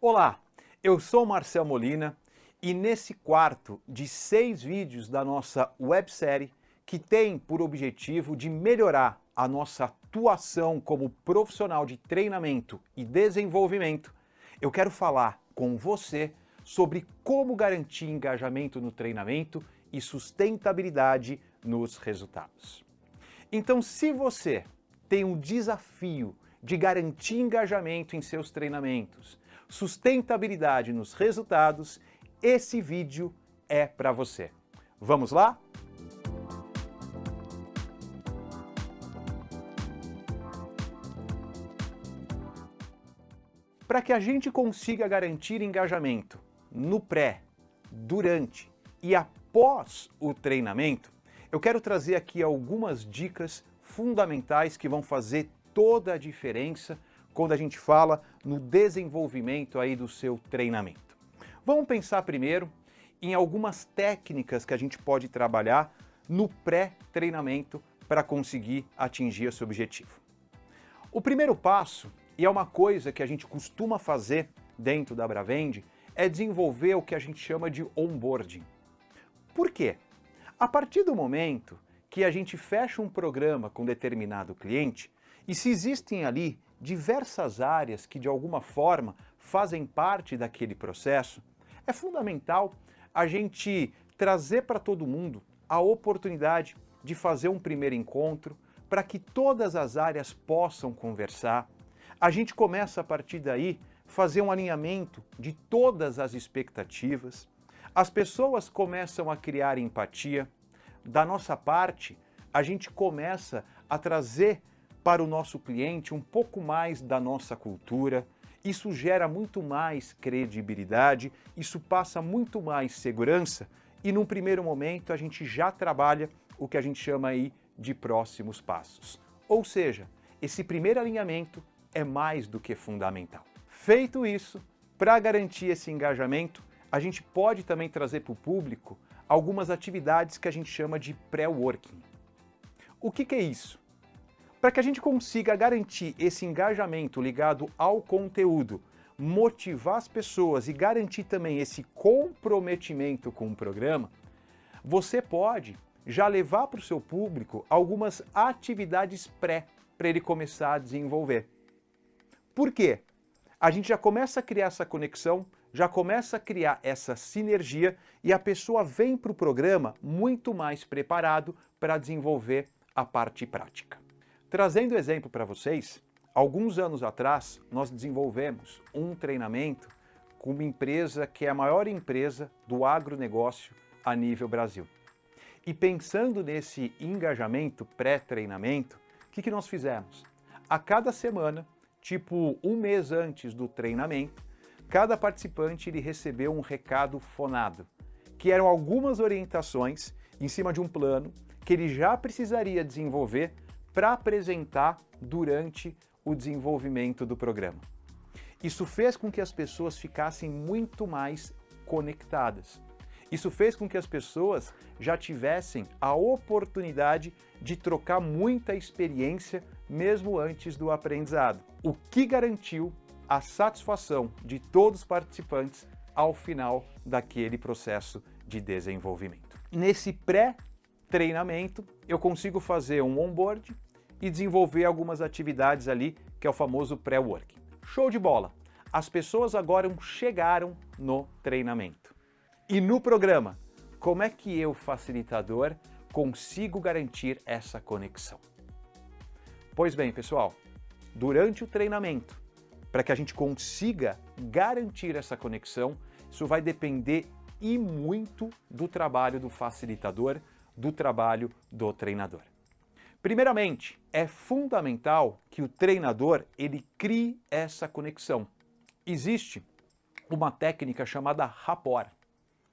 Olá, eu sou Marcel Molina e nesse quarto de seis vídeos da nossa websérie que tem por objetivo de melhorar a nossa atuação como profissional de treinamento e desenvolvimento, eu quero falar com você sobre como garantir engajamento no treinamento e sustentabilidade nos resultados. Então, se você tem um desafio de garantir engajamento em seus treinamentos, sustentabilidade nos resultados, esse vídeo é para você. Vamos lá? Para que a gente consiga garantir engajamento no pré, durante e após o treinamento, eu quero trazer aqui algumas dicas fundamentais que vão fazer toda a diferença quando a gente fala no desenvolvimento aí do seu treinamento. Vamos pensar primeiro em algumas técnicas que a gente pode trabalhar no pré-treinamento para conseguir atingir esse objetivo. O primeiro passo e é uma coisa que a gente costuma fazer dentro da Bravende, é desenvolver o que a gente chama de onboarding. Por quê? A partir do momento que a gente fecha um programa com determinado cliente, e se existem ali diversas áreas que de alguma forma fazem parte daquele processo, é fundamental a gente trazer para todo mundo a oportunidade de fazer um primeiro encontro para que todas as áreas possam conversar, a gente começa a partir daí fazer um alinhamento de todas as expectativas, as pessoas começam a criar empatia, da nossa parte, a gente começa a trazer para o nosso cliente um pouco mais da nossa cultura, isso gera muito mais credibilidade, isso passa muito mais segurança e num primeiro momento a gente já trabalha o que a gente chama aí de próximos passos. Ou seja, esse primeiro alinhamento é mais do que fundamental. Feito isso, para garantir esse engajamento, a gente pode também trazer para o público algumas atividades que a gente chama de pré-working. O que, que é isso? Para que a gente consiga garantir esse engajamento ligado ao conteúdo, motivar as pessoas e garantir também esse comprometimento com o programa, você pode já levar para o seu público algumas atividades pré para ele começar a desenvolver. Por quê? A gente já começa a criar essa conexão, já começa a criar essa sinergia e a pessoa vem para o programa muito mais preparado para desenvolver a parte prática. Trazendo exemplo para vocês, alguns anos atrás nós desenvolvemos um treinamento com uma empresa que é a maior empresa do agronegócio a nível Brasil. E pensando nesse engajamento pré-treinamento, o que, que nós fizemos? A cada semana tipo um mês antes do treinamento, cada participante ele recebeu um recado fonado, que eram algumas orientações em cima de um plano que ele já precisaria desenvolver para apresentar durante o desenvolvimento do programa. Isso fez com que as pessoas ficassem muito mais conectadas. Isso fez com que as pessoas já tivessem a oportunidade de trocar muita experiência mesmo antes do aprendizado, o que garantiu a satisfação de todos os participantes ao final daquele processo de desenvolvimento. Nesse pré-treinamento, eu consigo fazer um onboard e desenvolver algumas atividades ali, que é o famoso pré-work. Show de bola! As pessoas agora chegaram no treinamento. E no programa, como é que eu, facilitador, consigo garantir essa conexão? Pois bem, pessoal, durante o treinamento, para que a gente consiga garantir essa conexão, isso vai depender e muito do trabalho do facilitador, do trabalho do treinador. Primeiramente, é fundamental que o treinador ele crie essa conexão. Existe uma técnica chamada rapport.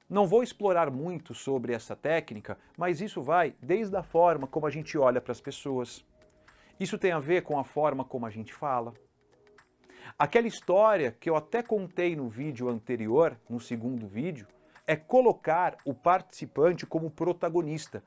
Não vou explorar muito sobre essa técnica, mas isso vai desde a forma como a gente olha para as pessoas. Isso tem a ver com a forma como a gente fala. Aquela história que eu até contei no vídeo anterior, no segundo vídeo, é colocar o participante como protagonista.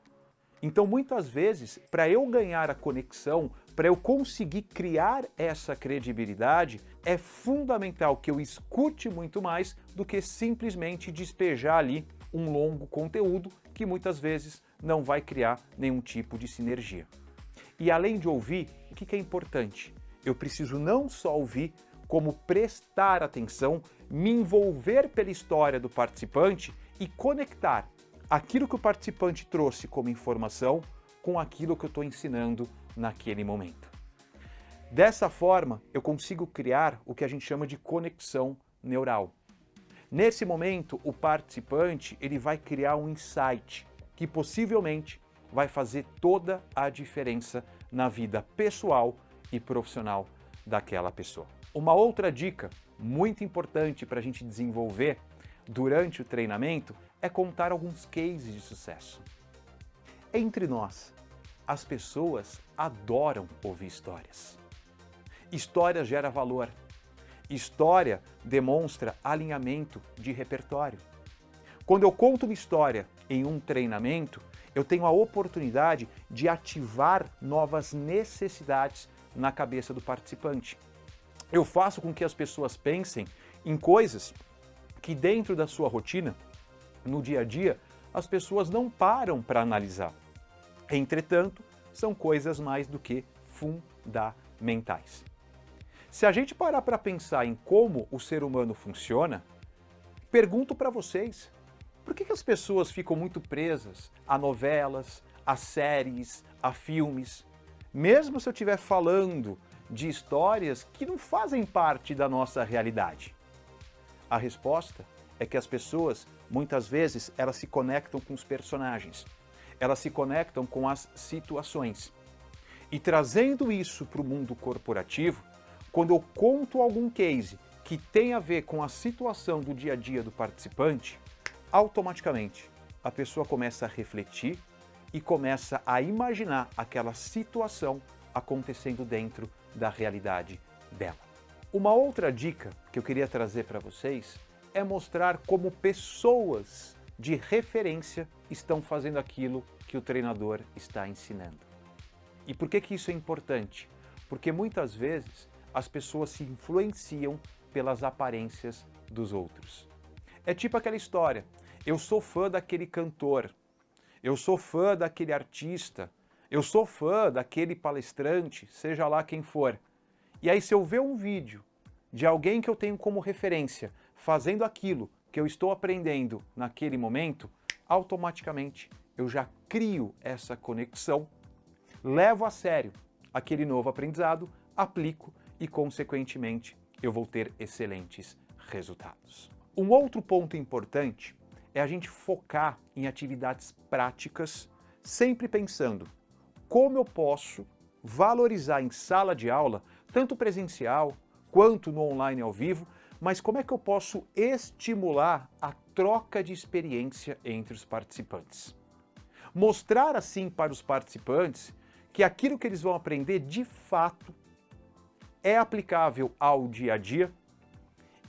Então, muitas vezes, para eu ganhar a conexão, para eu conseguir criar essa credibilidade, é fundamental que eu escute muito mais do que simplesmente despejar ali um longo conteúdo que muitas vezes não vai criar nenhum tipo de sinergia. E além de ouvir, o que é importante? Eu preciso não só ouvir, como prestar atenção, me envolver pela história do participante e conectar aquilo que o participante trouxe como informação com aquilo que eu estou ensinando naquele momento. Dessa forma, eu consigo criar o que a gente chama de conexão neural. Nesse momento, o participante ele vai criar um insight que possivelmente vai fazer toda a diferença na vida pessoal e profissional daquela pessoa. Uma outra dica muito importante para a gente desenvolver durante o treinamento é contar alguns cases de sucesso. Entre nós, as pessoas adoram ouvir histórias. História gera valor. História demonstra alinhamento de repertório. Quando eu conto uma história em um treinamento, eu tenho a oportunidade de ativar novas necessidades na cabeça do participante. Eu faço com que as pessoas pensem em coisas que dentro da sua rotina, no dia a dia, as pessoas não param para analisar. Entretanto, são coisas mais do que fundamentais. Se a gente parar para pensar em como o ser humano funciona, pergunto para vocês, por que, que as pessoas ficam muito presas a novelas, a séries, a filmes? Mesmo se eu estiver falando de histórias que não fazem parte da nossa realidade. A resposta é que as pessoas, muitas vezes, elas se conectam com os personagens, elas se conectam com as situações. E trazendo isso para o mundo corporativo, quando eu conto algum case que tem a ver com a situação do dia a dia do participante, automaticamente a pessoa começa a refletir e começa a imaginar aquela situação acontecendo dentro da realidade dela. Uma outra dica que eu queria trazer para vocês é mostrar como pessoas de referência estão fazendo aquilo que o treinador está ensinando. E por que, que isso é importante? Porque muitas vezes as pessoas se influenciam pelas aparências dos outros. É tipo aquela história, eu sou fã daquele cantor, eu sou fã daquele artista, eu sou fã daquele palestrante, seja lá quem for. E aí se eu ver um vídeo de alguém que eu tenho como referência fazendo aquilo que eu estou aprendendo naquele momento, automaticamente eu já crio essa conexão, levo a sério aquele novo aprendizado, aplico e, consequentemente, eu vou ter excelentes resultados. Um outro ponto importante é a gente focar em atividades práticas, sempre pensando como eu posso valorizar em sala de aula, tanto presencial quanto no online ao vivo, mas como é que eu posso estimular a troca de experiência entre os participantes. Mostrar assim para os participantes que aquilo que eles vão aprender de fato é aplicável ao dia a dia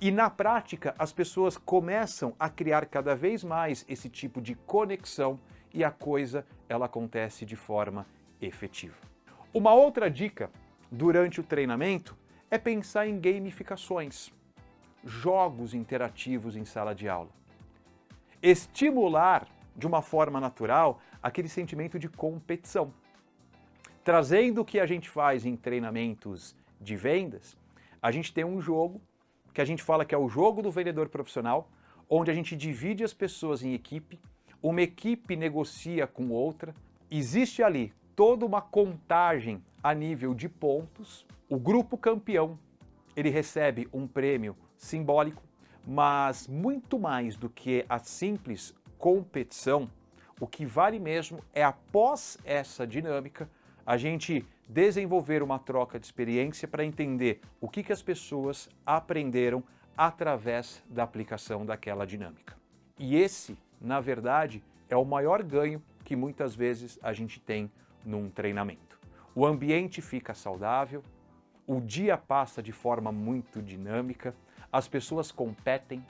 e na prática as pessoas começam a criar cada vez mais esse tipo de conexão e a coisa ela acontece de forma efetiva. Uma outra dica durante o treinamento é pensar em gamificações, jogos interativos em sala de aula. Estimular de uma forma natural aquele sentimento de competição. Trazendo o que a gente faz em treinamentos de vendas, a gente tem um jogo que a gente fala que é o jogo do vendedor profissional, onde a gente divide as pessoas em equipe, uma equipe negocia com outra, existe ali toda uma contagem a nível de pontos, o grupo campeão ele recebe um prêmio simbólico, mas muito mais do que a simples competição, o que vale mesmo é após essa dinâmica a gente desenvolver uma troca de experiência para entender o que, que as pessoas aprenderam através da aplicação daquela dinâmica. E esse, na verdade, é o maior ganho que muitas vezes a gente tem num treinamento. O ambiente fica saudável, o dia passa de forma muito dinâmica, as pessoas competem,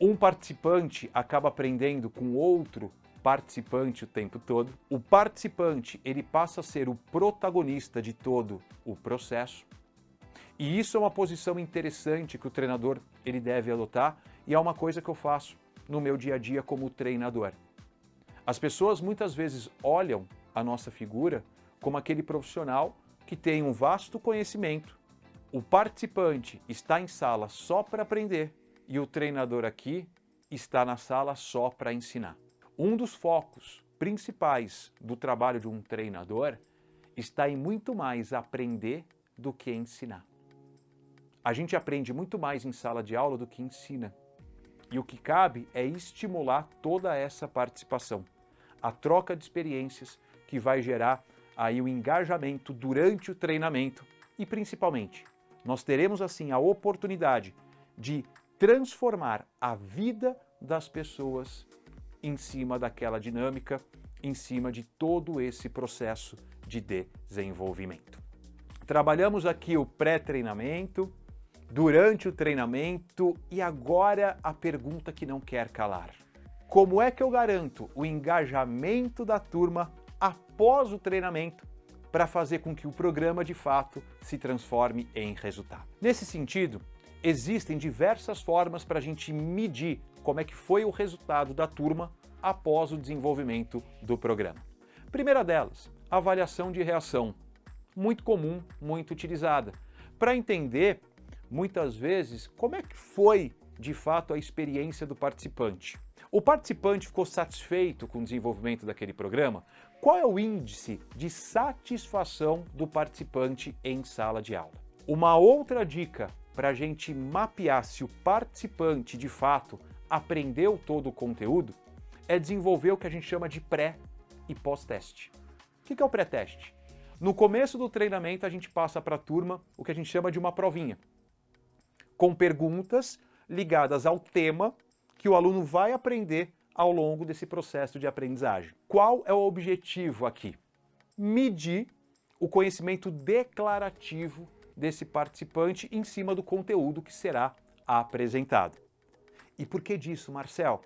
um participante acaba aprendendo com outro participante o tempo todo. O participante ele passa a ser o protagonista de todo o processo E isso é uma posição interessante que o treinador ele deve adotar e é uma coisa que eu faço no meu dia a dia como treinador. As pessoas muitas vezes olham a nossa figura como aquele profissional que tem um vasto conhecimento. O participante está em sala só para aprender e o treinador aqui está na sala só para ensinar. Um dos focos principais do trabalho de um treinador está em muito mais aprender do que ensinar. A gente aprende muito mais em sala de aula do que ensina. E o que cabe é estimular toda essa participação, a troca de experiências que vai gerar aí o engajamento durante o treinamento e principalmente, nós teremos assim a oportunidade de transformar a vida das pessoas em cima daquela dinâmica, em cima de todo esse processo de desenvolvimento. Trabalhamos aqui o pré-treinamento, durante o treinamento e agora a pergunta que não quer calar. Como é que eu garanto o engajamento da turma após o treinamento para fazer com que o programa de fato se transforme em resultado? Nesse sentido, existem diversas formas para a gente medir como é que foi o resultado da turma após o desenvolvimento do programa. Primeira delas, avaliação de reação, muito comum, muito utilizada, para entender muitas vezes como é que foi de fato a experiência do participante. O participante ficou satisfeito com o desenvolvimento daquele programa? Qual é o índice de satisfação do participante em sala de aula? Uma outra dica para a gente mapear se o participante de fato aprendeu todo o conteúdo é desenvolver o que a gente chama de pré e pós-teste. O que é o pré-teste? No começo do treinamento a gente passa para a turma o que a gente chama de uma provinha com perguntas ligadas ao tema que o aluno vai aprender ao longo desse processo de aprendizagem. Qual é o objetivo aqui? Medir o conhecimento declarativo desse participante em cima do conteúdo que será apresentado. E por que disso, Marcel?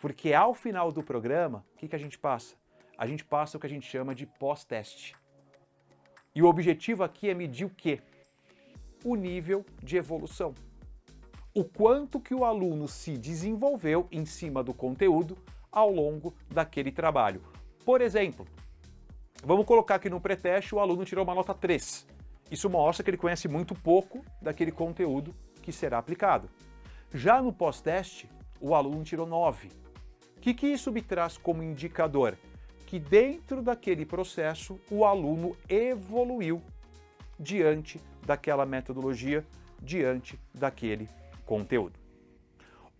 Porque ao final do programa, o que, que a gente passa? A gente passa o que a gente chama de pós-teste. E o objetivo aqui é medir o quê? o nível de evolução. O quanto que o aluno se desenvolveu em cima do conteúdo ao longo daquele trabalho. Por exemplo, vamos colocar aqui no pré-teste o aluno tirou uma nota 3. Isso mostra que ele conhece muito pouco daquele conteúdo que será aplicado. Já no pós-teste, o aluno tirou 9. O que, que isso me traz como indicador? Que dentro daquele processo o aluno evoluiu diante daquela metodologia, diante daquele conteúdo.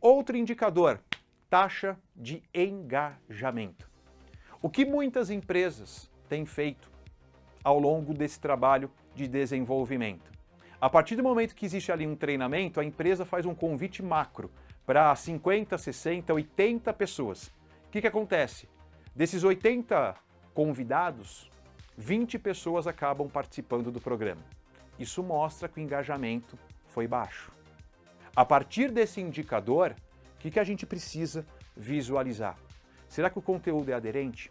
Outro indicador, taxa de engajamento. O que muitas empresas têm feito ao longo desse trabalho de desenvolvimento? A partir do momento que existe ali um treinamento, a empresa faz um convite macro para 50, 60, 80 pessoas. O que, que acontece? Desses 80 convidados, 20 pessoas acabam participando do programa. Isso mostra que o engajamento foi baixo. A partir desse indicador, o que, que a gente precisa visualizar? Será que o conteúdo é aderente?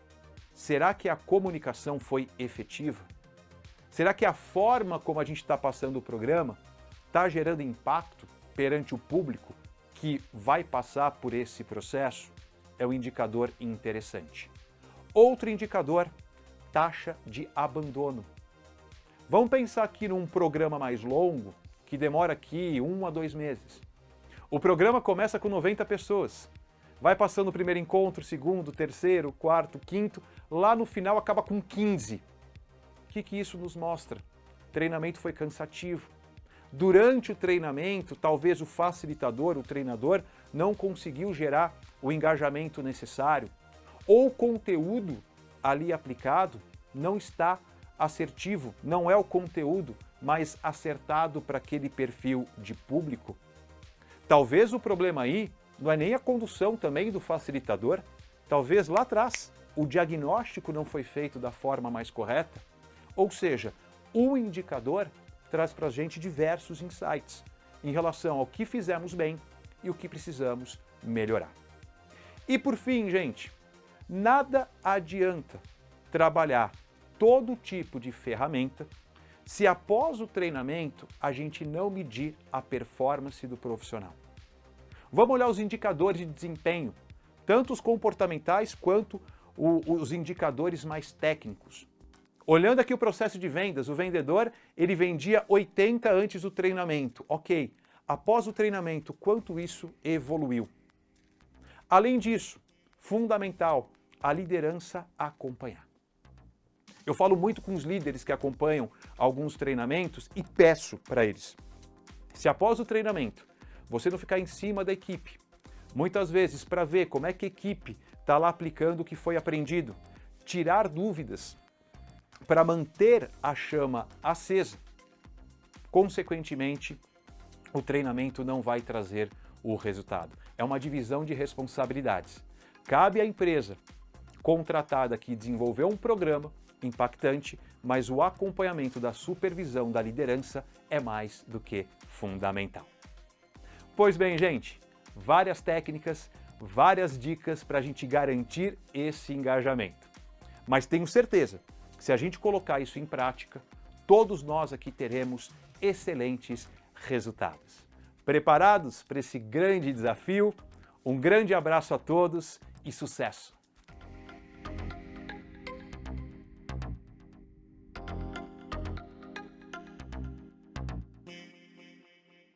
Será que a comunicação foi efetiva? Será que a forma como a gente está passando o programa está gerando impacto perante o público que vai passar por esse processo? É um indicador interessante. Outro indicador taxa de abandono. Vamos pensar aqui num programa mais longo, que demora aqui um a dois meses. O programa começa com 90 pessoas. Vai passando o primeiro encontro, segundo, terceiro, quarto, quinto, lá no final acaba com 15. O que, que isso nos mostra? O treinamento foi cansativo. Durante o treinamento, talvez o facilitador, o treinador, não conseguiu gerar o engajamento necessário, ou o conteúdo ali aplicado não está assertivo, não é o conteúdo mais acertado para aquele perfil de público. Talvez o problema aí não é nem a condução também do facilitador, talvez lá atrás o diagnóstico não foi feito da forma mais correta. Ou seja, o indicador traz para a gente diversos insights em relação ao que fizemos bem e o que precisamos melhorar. E por fim, gente, nada adianta trabalhar todo tipo de ferramenta se após o treinamento a gente não medir a performance do profissional. Vamos olhar os indicadores de desempenho, tanto os comportamentais quanto o, os indicadores mais técnicos. Olhando aqui o processo de vendas, o vendedor ele vendia 80 antes do treinamento. Ok, após o treinamento, quanto isso evoluiu? Além disso, fundamental, a liderança acompanhar. Eu falo muito com os líderes que acompanham alguns treinamentos e peço para eles. Se após o treinamento você não ficar em cima da equipe, muitas vezes para ver como é que a equipe está lá aplicando o que foi aprendido, tirar dúvidas para manter a chama acesa, consequentemente, o treinamento não vai trazer o resultado. É uma divisão de responsabilidades. Cabe à empresa contratada que desenvolveu um programa impactante, mas o acompanhamento da supervisão da liderança é mais do que fundamental. Pois bem, gente, várias técnicas, várias dicas para a gente garantir esse engajamento. Mas tenho certeza que se a gente colocar isso em prática, todos nós aqui teremos excelentes resultados. Preparados para esse grande desafio? Um grande abraço a todos e sucesso!